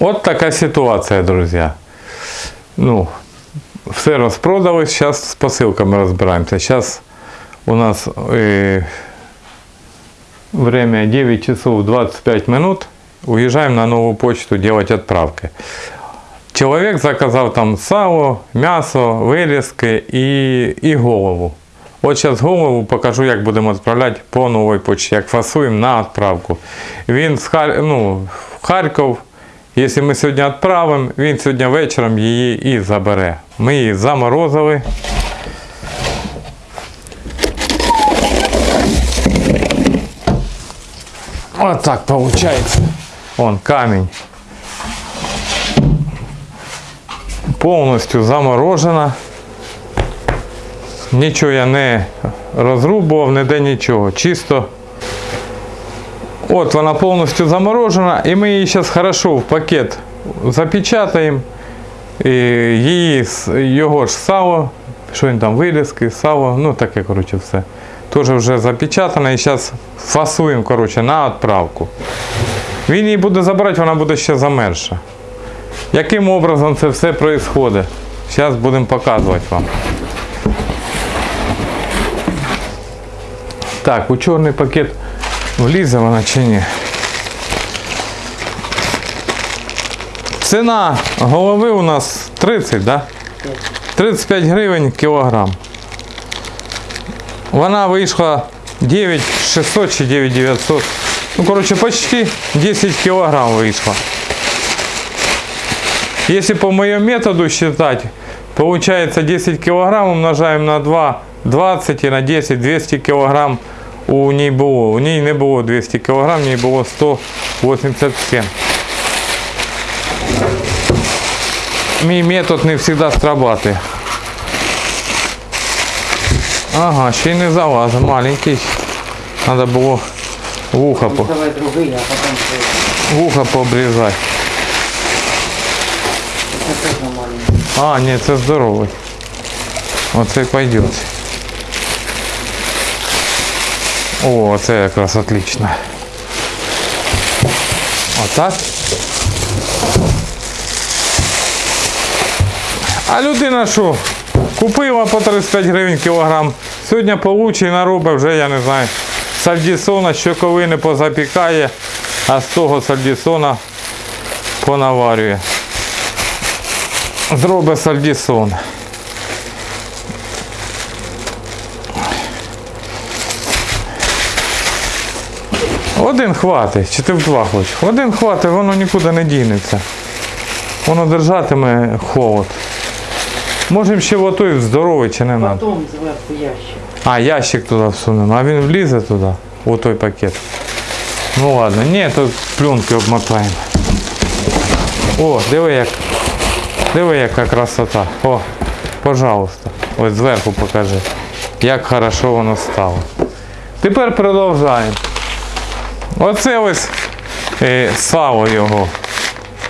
От така ситуація, друзі. Ну, все розпродали, зараз з посилками розбираємося. Зараз у нас е, время 9 часов 25 минут. Уезжаем на новую почту делать отправки. Человек заказал там сало, м'ясо, вирізки і, і голову. От зараз голову покажу, як будемо відправляти по новій почті, як фасуємо на відправку. Він з Хар... ну, в Харків, якщо ми сьогодні відправимо, він сьогодні вечором її і забере. Ми її заморозили. Вот так получается. Вон камень. Повністю заморожена. Нічого я не розрубував, ніде нічого. Чисто. От вона повністю заморожена, і ми її зараз хорошо в пакет запечатаємо. І її, його ж сало, що він там, вилізки, сало, ну таке, коротше, все. Теж вже запечатано і зараз фасуємо коротше, на відправку. Він її буде забирати, вона буде ще замерша. Яким образом це все відбувається? Зараз будемо показувати вам. Так, у чорний пакет влізе вона чи ні? Ціна голови у нас 30, да? 35 гривень кілограм. Вона вийшла 9600 чи 9900. Ну, короче, почти 10 килограмм вышла. Если по моему методу считать, получается 10 килограмм умножаем на 2, 20 и на 10, 200 килограмм у ней было. У ней не было 200 килограмм, у ней было 187. Мій метод не завжди срабатывает. Ага, ще й не залазить, маленький. Надо було вухо, по, Давай другий, а потім це вухо пообрізати. це теж маленький. А, ні, це здоровий. Оцей пойдет. О, це якраз отлично. Отак. А людина що? Купила по 35 гривень кілограм. Сьогодні получить наробить вже, я не знаю, сальдісона, щоковини позапікає, а з того сальдісона понаварює. Зробить сальдісон. Один хватить, чи ти в два хочеш? Один хватить, воно нікуди не дінеться. Воно держатиме холод. Можемо ще в той здоровий чи не треба. Потім зверху ящик. А, ящик туди всунемо, а він влізе туди, у той пакет. Ну ладно, ні, то пленки обмотаємо. О, диви як. Диви яка красота. О, пожалуйста. Ось зверху покажи. Як хорошо воно стало. Тепер продовжаємо. Оце ось е, сало його.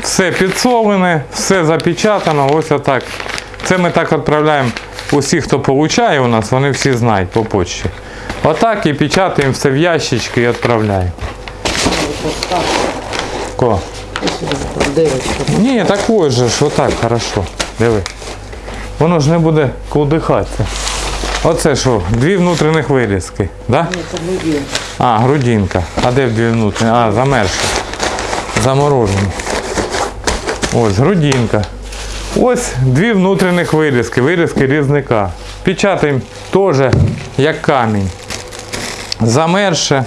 Все підсолене, все запечатано, ось отак. Це ми так відправляємо усіх, хто получає у нас, вони всі знають по почті. Отак і печатаємо все в ящички і відправляємо. Ко? Ні, так же ж, отак, хорошо. Диви. Воно ж не буде кудихатися. Оце що, дві внутрішніх вирізки, да? Ні, це грудин. А, грудинка. А де дві внутрішні? А, замерзші. Заморожені. Ось грудинка. Ось дві внутрішніх вирізки, вирізки різника. Печатаємо теж як камінь. Замерше.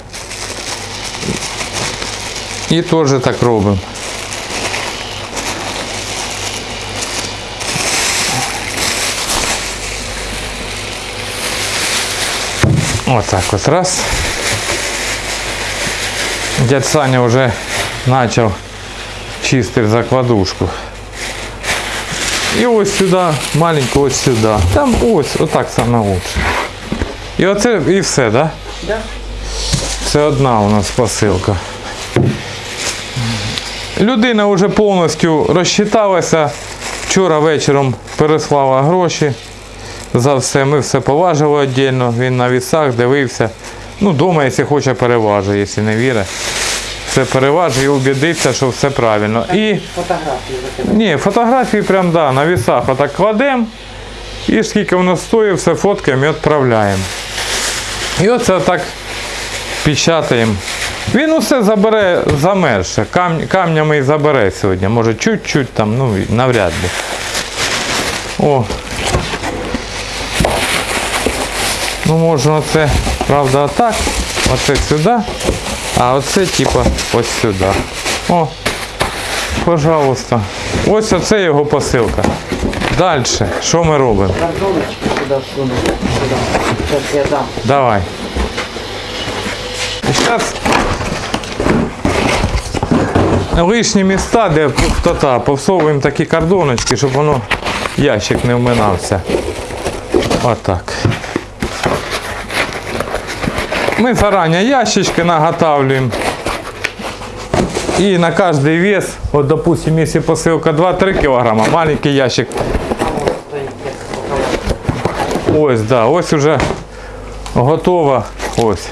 І теж так робимо. Отак от раз. Дядь Саня вже почав чистити закладушку. І ось сюди, маленьку ось сюди. Там ось, отак саме лучше. І оце і все, да? Да? Це одна у нас посилка. Людина вже повністю розчиталася. Вчора вечором переслала гроші за все. Ми все поважили віддільно. Він на вісах дивився. Ну, вдома, якщо хоче, переважує, якщо не вірить. все переважить і убідиться, що все правильно. І Фотографії закидати. ні, фотографії прям да, на вісах отак кладемо. І скільки воно стоїть, все фоткаємо і відправляємо. І оце так печатаємо. Він усе забере замерше. Кам, камнями і забере сьогодні. Може чуть-чуть там, ну навряд ли. О. Ну можна оце, правда, отак. Оце сюди. А оце типа ось сюди. О, пожалуйста. Ось оце його посилка. Далі, що ми робимо? Картоночки сюди всуну. Сюди. Зараз я дам. Давай. Сейчас лишні міста, де пустота, повсовуємо такі кордоночки, щоб воно ящик не вминався. Отак. Ми зарані ящички наготавлюємо. І на кожний вес, от допустим, якщо посилка 2-3 кг, маленький ящик ось да, ось уже готова. Ось.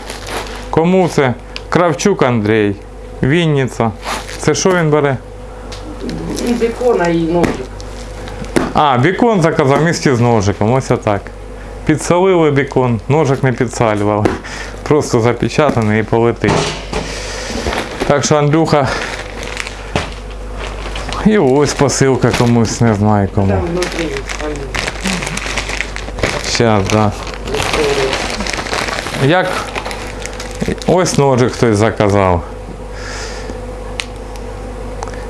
Кому це? Кравчук Андрій. Вінниця. Це що він бере? І бекона, і ножик. А, бікон заказав місті з ножиком. Ось отак. Підсолили бікон, ножик не підсалювали. Просто запечатаний і полетить. Так що Андрюха. І ось посилка комусь, не знаю кому. Там внутрі. Зараз, да. Як ось ножик хтось заказав.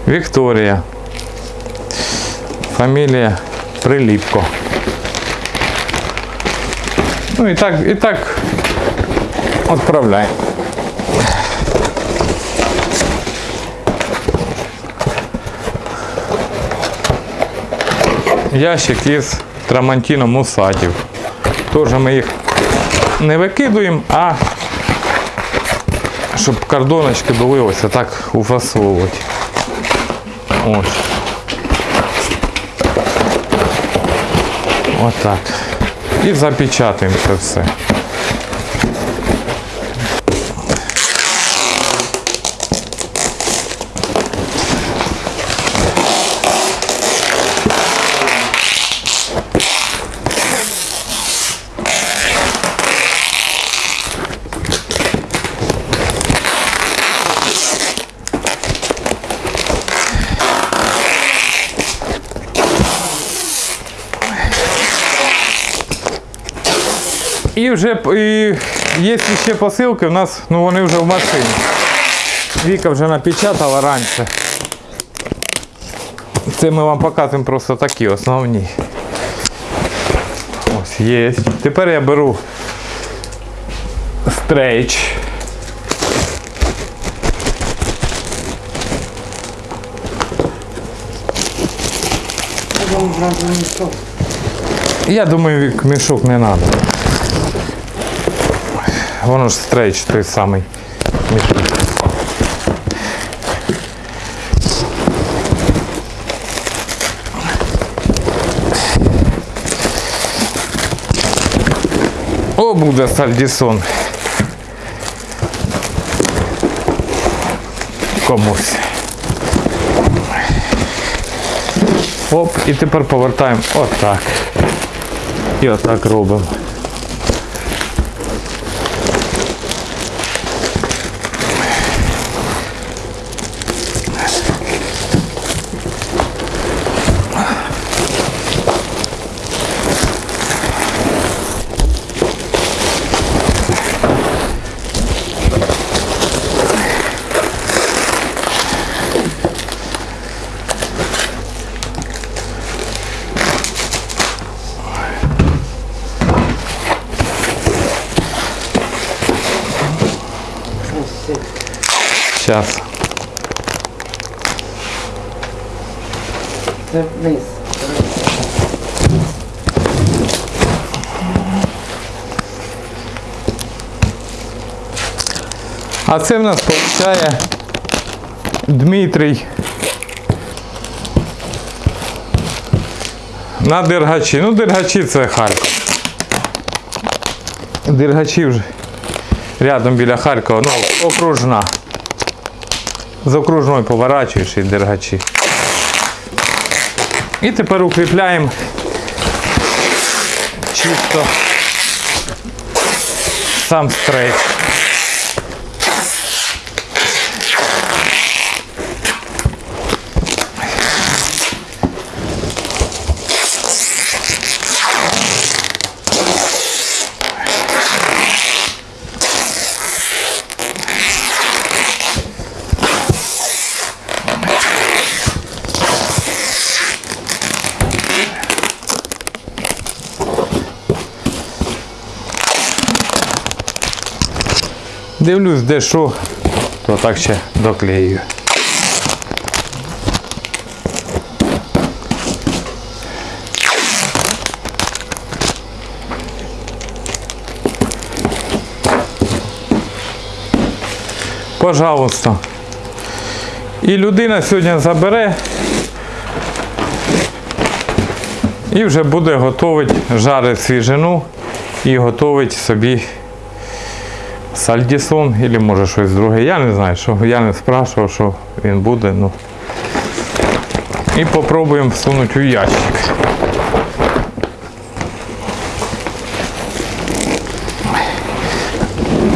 Вікторія. Фамілія Приліпко. Ну і так, і так відправляємо. Ящик із Трамантіно Мусатів. Теж ми їх не викидуємо, а щоб кордоночки були ось так уфасовувати. Ось. Отак. І запечатаємо це все. І вже і є ще посилки, у нас ну вони вже в машині. Віка вже напечатала раніше. Це ми вам показуємо просто такі основні. Ось є. Тепер я беру стрейч. Я думаю, мішок не треба. Воно ж стрейч той самий мішок. О, буде сальдісон. Комусь. Оп, і тепер повертаємо отак. І отак робимо. Зараз. Це вниз. А це в нас получає Дмитрій. На Дергачі. Ну, Дергачі це Харків. Дергачі вже рядом біля Харкова, ну, окружна. З окружною поворачуєш і дергачі. І тепер укріпляємо чисто сам стрейт. Дивлюсь, де що, то так ще доклею. Пожалуйста. І людина сьогодні забере і вже буде готувати, жарить свіжину і готовить собі Сальдісон або може щось друге. Я не знаю, що я не спрашував, що він буде. Ну. І попробуємо всунути у ящик.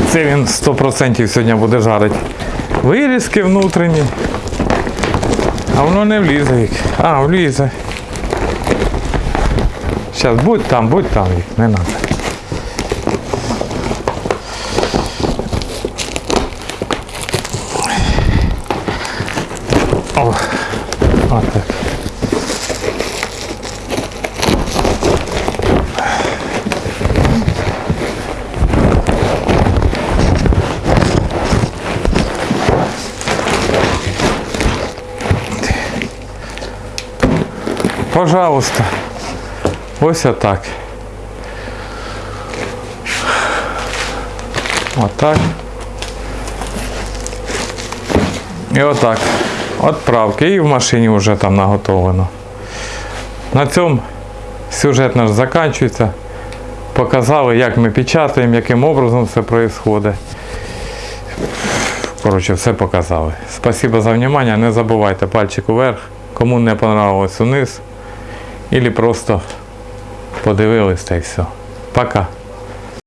Це він 100% сьогодні буде жарити. Вирізки внутрішні. А воно не влізе. А, влізе. Зараз будь там, будь там, не треба. О, отак. Пожалуйста. Ось отак. Отак. І отак. Отправки. І в машині вже там наготовлено. На цьому сюжет наш закінчується. Показали, як ми печатаємо, яким образом все відбувається. Коротше, все показали. Спасибо за внимание. Не забувайте пальчик вверх. Кому не понравилось униз. Или просто подивились та все. Пока.